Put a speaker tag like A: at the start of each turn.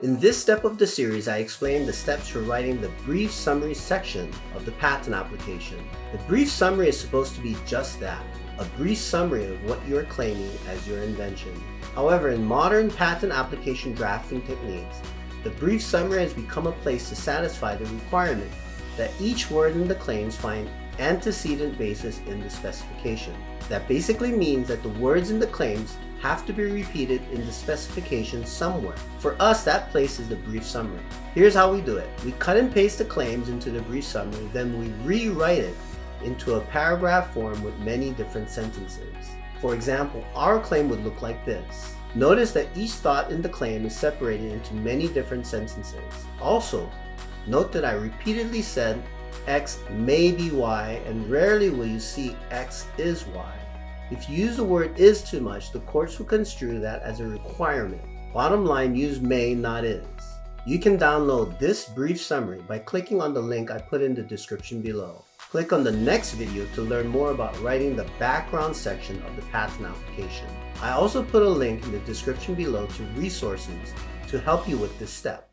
A: In this step of the series, I explain the steps for writing the brief summary section of the patent application. The brief summary is supposed to be just that, a brief summary of what you are claiming as your invention. However, in modern patent application drafting techniques, the brief summary has become a place to satisfy the requirement that each word in the claims find antecedent basis in the specification. That basically means that the words in the claims have to be repeated in the specification somewhere. For us, that place is the brief summary. Here's how we do it. We cut and paste the claims into the brief summary, then we rewrite it into a paragraph form with many different sentences. For example, our claim would look like this. Notice that each thought in the claim is separated into many different sentences. Also, note that I repeatedly said X may be Y and rarely will you see X is Y. If you use the word is too much, the courts will construe that as a requirement. Bottom line, use may, not is. You can download this brief summary by clicking on the link I put in the description below. Click on the next video to learn more about writing the background section of the patent application. I also put a link in the description below to resources to help you with this step.